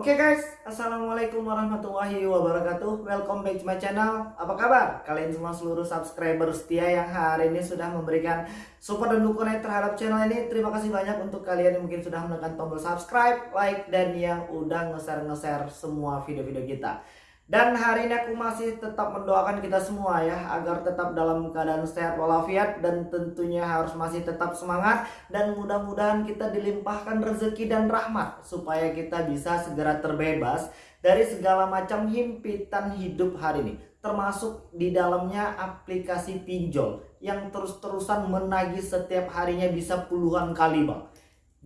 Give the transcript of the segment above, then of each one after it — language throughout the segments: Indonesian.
Oke guys, Assalamualaikum warahmatullahi wabarakatuh. Welcome back to my channel. Apa kabar? Kalian semua seluruh subscriber setia yang hari ini sudah memberikan support dan dukungan terhadap channel ini. Terima kasih banyak untuk kalian yang mungkin sudah menekan tombol subscribe, like, dan yang udah nge-share-nge-share semua video-video kita dan hari ini aku masih tetap mendoakan kita semua ya agar tetap dalam keadaan sehat walafiat dan tentunya harus masih tetap semangat. Dan mudah-mudahan kita dilimpahkan rezeki dan rahmat supaya kita bisa segera terbebas dari segala macam himpitan hidup hari ini. Termasuk di dalamnya aplikasi pinjol yang terus-terusan menagih setiap harinya bisa puluhan kali bang.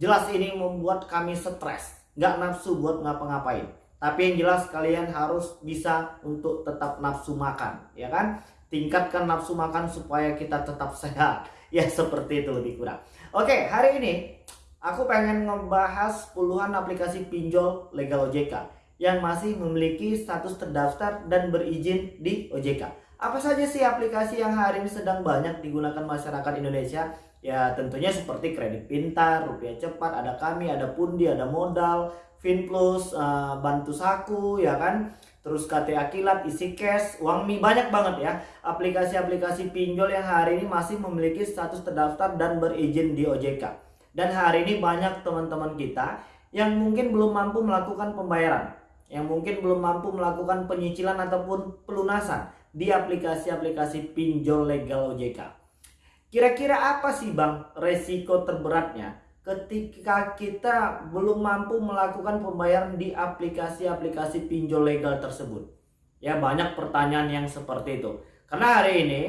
Jelas ini membuat kami stres nggak nafsu buat ngapa-ngapain tapi yang jelas kalian harus bisa untuk tetap nafsu makan, ya kan? Tingkatkan nafsu makan supaya kita tetap sehat. Ya seperti itu lebih kurang. Oke, hari ini aku pengen ngebahas puluhan aplikasi pinjol legal OJK yang masih memiliki status terdaftar dan berizin di OJK. Apa saja sih aplikasi yang hari ini sedang banyak digunakan masyarakat Indonesia? Ya tentunya seperti kredit pintar, rupiah cepat, ada kami, ada pundi, ada modal, Finplus, uh, Bantu Saku ya kan. Terus KTA Kilat, isi cash, uang mie banyak banget ya. Aplikasi-aplikasi pinjol yang hari ini masih memiliki status terdaftar dan berizin di OJK. Dan hari ini banyak teman-teman kita yang mungkin belum mampu melakukan pembayaran. Yang mungkin belum mampu melakukan penyicilan ataupun pelunasan di aplikasi-aplikasi pinjol legal OJK. Kira-kira apa sih bang resiko terberatnya ketika kita belum mampu melakukan pembayaran di aplikasi-aplikasi pinjol legal tersebut. Ya banyak pertanyaan yang seperti itu. Karena hari ini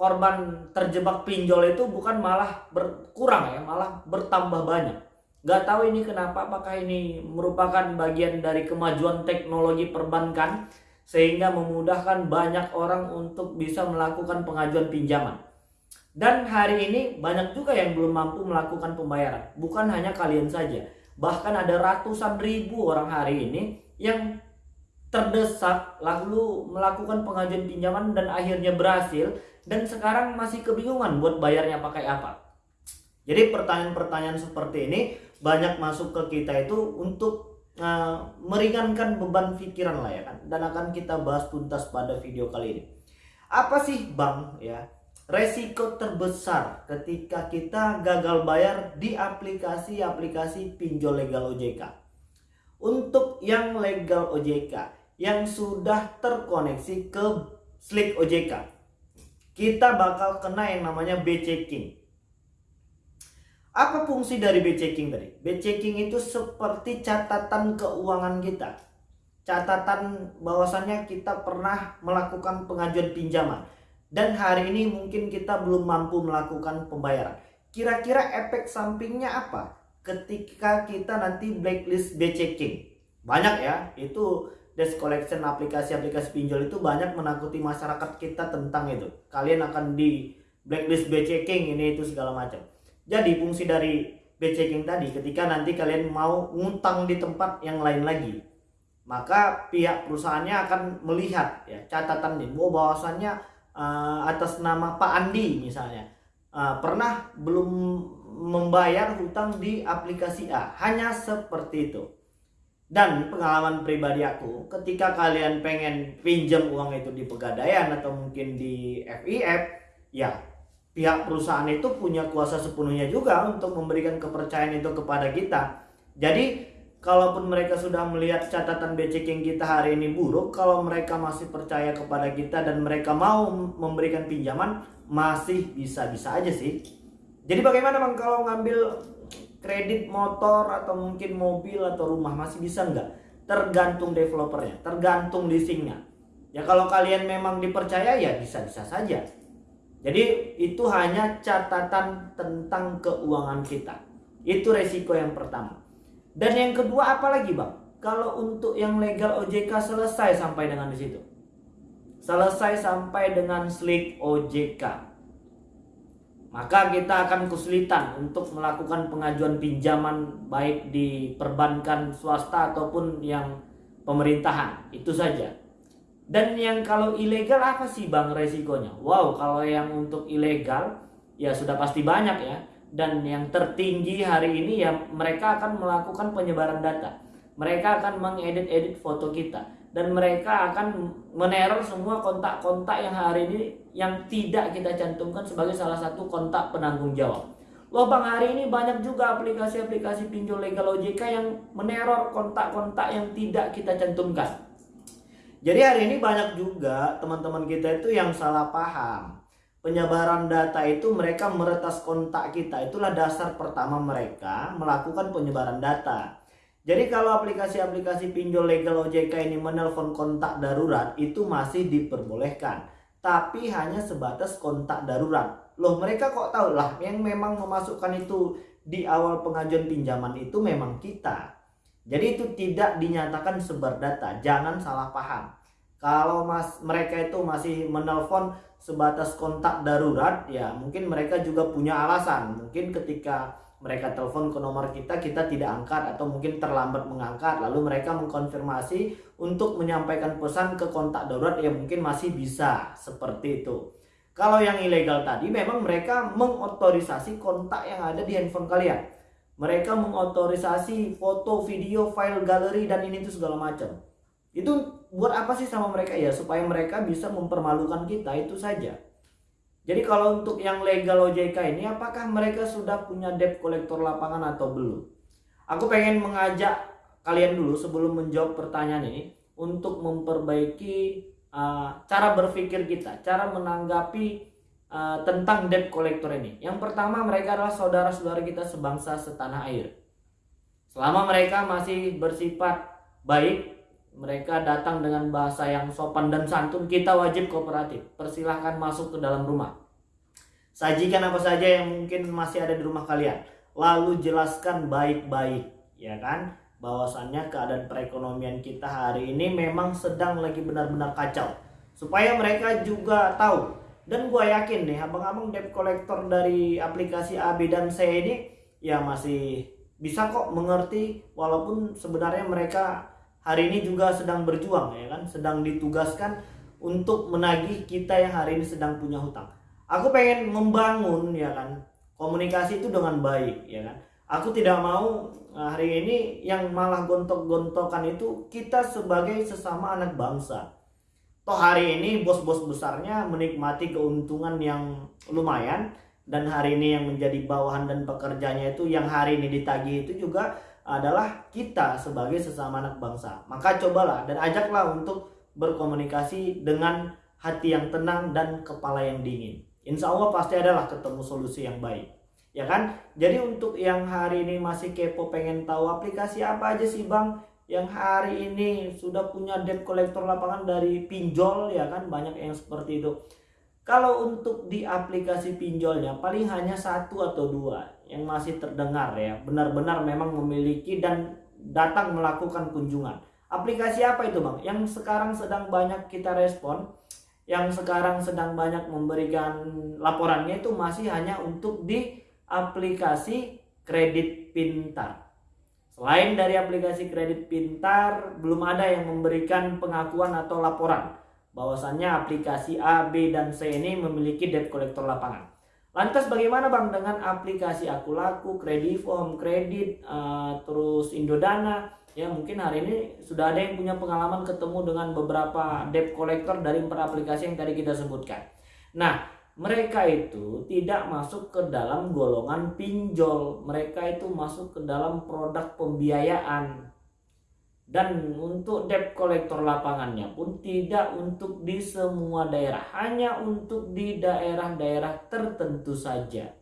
korban terjebak pinjol itu bukan malah berkurang ya, malah bertambah banyak. Gak tahu ini kenapa, apakah ini merupakan bagian dari kemajuan teknologi perbankan sehingga memudahkan banyak orang untuk bisa melakukan pengajuan pinjaman. Dan hari ini banyak juga yang belum mampu melakukan pembayaran. Bukan hanya kalian saja. Bahkan ada ratusan ribu orang hari ini yang terdesak lalu melakukan pengajuan pinjaman dan akhirnya berhasil dan sekarang masih kebingungan buat bayarnya pakai apa. Jadi pertanyaan-pertanyaan seperti ini banyak masuk ke kita itu untuk uh, meringankan beban pikiran lah ya kan dan akan kita bahas tuntas pada video kali ini. Apa sih Bang ya resiko terbesar ketika kita gagal bayar di aplikasi-aplikasi pinjol legal OJK. Untuk yang legal OJK yang sudah terkoneksi ke Slick OJK, kita bakal kena yang namanya B-checking. Apa fungsi dari B-checking tadi? B-checking itu seperti catatan keuangan kita. Catatan bahwasannya kita pernah melakukan pengajuan pinjaman dan hari ini mungkin kita belum mampu melakukan pembayaran. Kira-kira efek sampingnya apa ketika kita nanti blacklist B checking? Banyak ya, itu desk collection aplikasi-aplikasi pinjol itu banyak menakuti masyarakat kita tentang itu. Kalian akan di blacklist B checking ini itu segala macam. Jadi fungsi dari B checking tadi ketika nanti kalian mau ngutang di tempat yang lain lagi, maka pihak perusahaannya akan melihat ya catatan ini bahwa bahwasannya uh, atas nama Pak Andi misalnya. Uh, pernah belum membayar hutang di aplikasi A? Hanya seperti itu. Dan pengalaman pribadi aku ketika kalian pengen pinjam uang itu di pegadaian atau mungkin di FIF ya pihak perusahaan itu punya kuasa sepenuhnya juga untuk memberikan kepercayaan itu kepada kita. Jadi kalaupun mereka sudah melihat catatan B-checking kita hari ini buruk, kalau mereka masih percaya kepada kita dan mereka mau memberikan pinjaman, masih bisa-bisa aja sih. Jadi bagaimana bang kalau ngambil kredit motor atau mungkin mobil atau rumah masih bisa nggak? Tergantung developernya, tergantung leasingnya. Ya kalau kalian memang dipercaya ya bisa-bisa saja. Jadi itu hanya catatan tentang keuangan kita. Itu resiko yang pertama. Dan yang kedua apa lagi bang? Kalau untuk yang legal OJK selesai sampai dengan di situ. Selesai sampai dengan slick OJK. Maka kita akan kesulitan untuk melakukan pengajuan pinjaman baik di perbankan swasta ataupun yang pemerintahan. Itu saja. Dan yang kalau ilegal apa sih bang resikonya? Wow, kalau yang untuk ilegal ya sudah pasti banyak ya dan yang tertinggi hari ini ya mereka akan melakukan penyebaran data mereka akan mengedit-edit foto kita dan mereka akan meneror semua kontak-kontak yang hari ini yang tidak kita cantumkan sebagai salah satu kontak penanggung jawab. Loh bang hari ini banyak juga aplikasi-aplikasi pinjol legal OJK yang meneror kontak-kontak yang tidak kita cantumkan. Jadi hari ini banyak juga teman-teman kita itu yang salah paham. Penyebaran data itu mereka meretas kontak kita. Itulah dasar pertama mereka melakukan penyebaran data. Jadi kalau aplikasi-aplikasi pinjol legal OJK ini menelpon kontak darurat itu masih diperbolehkan. Tapi hanya sebatas kontak darurat loh mereka kok tahu lah yang memang memasukkan itu di awal pengajuan pinjaman itu memang kita jadi itu tidak dinyatakan sebar data jangan salah paham kalau mas mereka itu masih menelpon sebatas kontak darurat ya mungkin mereka juga punya alasan mungkin ketika mereka telepon ke nomor kita kita tidak angkat atau mungkin terlambat mengangkat lalu mereka mengkonfirmasi untuk menyampaikan pesan ke kontak darurat yang mungkin masih bisa seperti itu kalau yang ilegal tadi memang mereka mengotorisasi kontak yang ada di handphone kalian. Mereka mengotorisasi foto, video, file, galeri dan ini tuh segala macam. Itu buat apa sih sama mereka ya? Supaya mereka bisa mempermalukan kita itu saja. Jadi kalau untuk yang legal OJK ini apakah mereka sudah punya debt kolektor lapangan atau belum? Aku pengen mengajak kalian dulu sebelum menjawab pertanyaan ini untuk memperbaiki uh, cara berpikir kita, cara menanggapi uh, tentang debt collector ini. Yang pertama mereka adalah saudara-saudara kita sebangsa setanah air. Selama mereka masih bersifat baik, mereka datang dengan bahasa yang sopan dan santun, kita wajib kooperatif. Persilahkan masuk ke dalam rumah. Sajikan apa saja yang mungkin masih ada di rumah kalian. Lalu jelaskan baik-baik, ya kan? bahwasannya keadaan perekonomian kita hari ini memang sedang lagi benar-benar kacau supaya mereka juga tahu dan gue yakin nih abang-abang debt collector dari aplikasi A, B, dan C ini ya masih bisa kok mengerti walaupun sebenarnya mereka hari ini juga sedang berjuang ya kan? Sedang ditugaskan untuk menagih kita yang hari ini sedang punya hutang. Aku pengen membangun ya kan komunikasi itu dengan baik ya kan? Aku tidak mau eh, hari ini yang malah gontok-gontokan itu kita sebagai sesama anak bangsa. Toh hari ini bos-bos besarnya menikmati keuntungan yang lumayan dan hari ini yang menjadi bawahan dan pekerjanya itu yang hari ini ditagih itu juga adalah kita sebagai sesama anak bangsa. Maka cobalah dan ajaklah untuk berkomunikasi dengan hati yang tenang dan kepala yang dingin. Insya Allah pasti adalah ketemu solusi yang baik. Ya kan? Jadi untuk yang hari ini masih kepo pengen tahu aplikasi apa aja sih bang? Yang hari ini sudah punya debt collector lapangan dari pinjol ya kan? Banyak yang seperti itu kalau untuk di aplikasi pinjolnya paling hanya satu atau dua yang masih terdengar ya. Benar-benar memang memiliki dan datang melakukan kunjungan. Aplikasi apa itu bang? Yang sekarang sedang banyak kita respon yang sekarang sedang banyak memberikan laporannya itu masih hanya untuk di aplikasi kredit pintar. Selain dari aplikasi kredit pintar, belum ada yang memberikan pengakuan atau laporan bahwasannya aplikasi A, B, dan C ini memiliki debt collector lapangan. Lantas bagaimana bang dengan aplikasi Aku Laku, Krediform, Kredit, uh, terus Indodana? Ya mungkin hari ini sudah ada yang punya pengalaman ketemu dengan beberapa debt collector dari empat aplikasi yang tadi kita sebutkan. Nah mereka itu tidak masuk ke dalam golongan pinjol mereka itu masuk ke dalam produk pembiayaan dan untuk debt collector lapangannya pun tidak untuk di semua daerah hanya untuk di daerah-daerah tertentu saja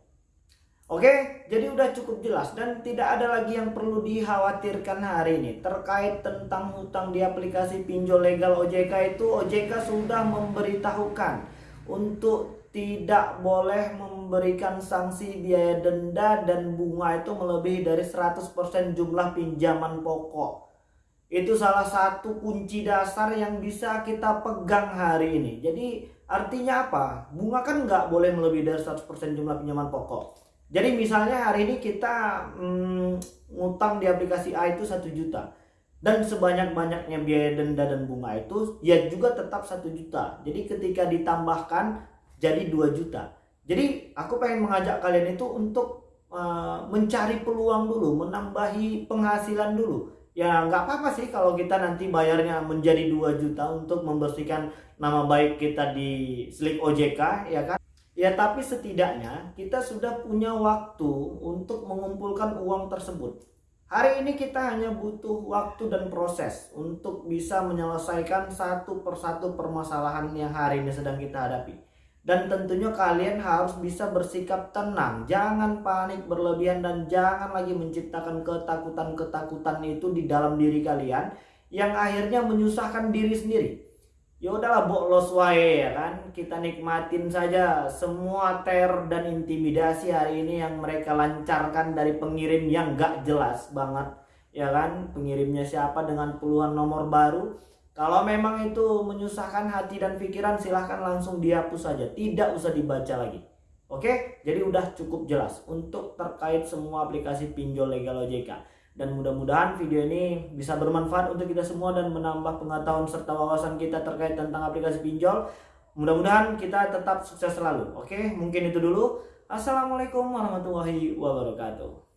Oke, jadi udah cukup jelas dan tidak ada lagi yang perlu dikhawatirkan hari ini terkait tentang hutang di aplikasi pinjol legal OJK itu OJK sudah memberitahukan untuk tidak boleh memberikan sanksi biaya denda dan bunga itu melebihi dari 100% jumlah pinjaman pokok. Itu salah satu kunci dasar yang bisa kita pegang hari ini. Jadi artinya apa? Bunga kan nggak boleh melebihi dari 100% jumlah pinjaman pokok. Jadi misalnya hari ini kita hmm, ngutang di aplikasi A itu 1 juta dan sebanyak-banyaknya biaya denda dan bunga itu ya juga tetap satu juta. Jadi ketika ditambahkan jadi 2 juta. Jadi aku pengen mengajak kalian itu untuk uh, mencari peluang dulu, menambahi penghasilan dulu. Ya nggak apa-apa sih kalau kita nanti bayarnya menjadi 2 juta untuk membersihkan nama baik kita di Slik OJK ya kan? Ya tapi setidaknya kita sudah punya waktu untuk mengumpulkan uang tersebut. Hari ini kita hanya butuh waktu dan proses untuk bisa menyelesaikan satu persatu permasalahan yang hari ini sedang kita hadapi dan tentunya kalian harus bisa bersikap tenang, jangan panik berlebihan dan jangan lagi menciptakan ketakutan-ketakutan itu di dalam diri kalian yang akhirnya menyusahkan diri sendiri. Ya udahlah boklos wae ya kan, kita nikmatin saja semua ter dan intimidasi hari ini yang mereka lancarkan dari pengirim yang gak jelas banget ya kan, pengirimnya siapa dengan puluhan nomor baru kalau memang itu menyusahkan hati dan pikiran silahkan langsung dihapus saja. Tidak usah dibaca lagi. Oke, jadi udah cukup jelas untuk terkait semua aplikasi pinjol legal OJK. Dan mudah-mudahan video ini bisa bermanfaat untuk kita semua dan menambah pengetahuan serta wawasan kita terkait tentang aplikasi pinjol. Mudah-mudahan kita tetap sukses selalu. Oke, mungkin itu dulu. Assalamualaikum warahmatullahi wabarakatuh.